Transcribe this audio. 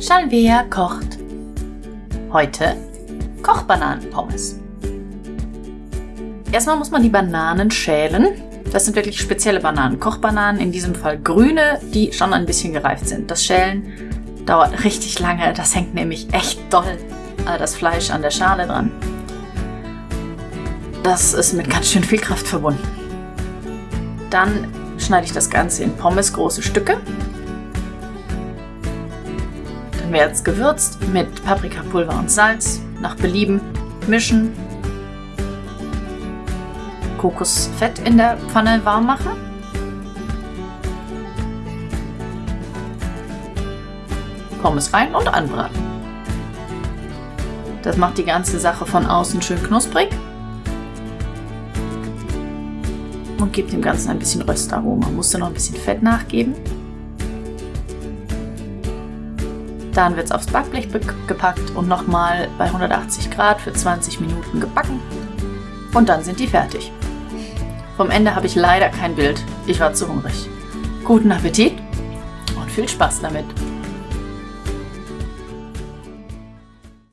Shalvea kocht. Heute Kochbananenpommes. Erstmal muss man die Bananen schälen. Das sind wirklich spezielle Bananen. Kochbananen, in diesem Fall grüne, die schon ein bisschen gereift sind. Das Schälen dauert richtig lange. Das hängt nämlich echt doll äh, das Fleisch an der Schale dran. Das ist mit ganz schön viel Kraft verbunden. Dann schneide ich das Ganze in Pommes große Stücke dann wird es gewürzt mit Paprikapulver und Salz, nach Belieben mischen. Kokosfett in der Pfanne warm machen. Pommes rein und anbraten. Das macht die ganze Sache von außen schön knusprig und gibt dem Ganzen ein bisschen Röstaroma. Musste noch ein bisschen Fett nachgeben. Dann wird es aufs Backblech gepackt und nochmal bei 180 Grad für 20 Minuten gebacken. Und dann sind die fertig. Vom Ende habe ich leider kein Bild. Ich war zu hungrig. Guten Appetit und viel Spaß damit!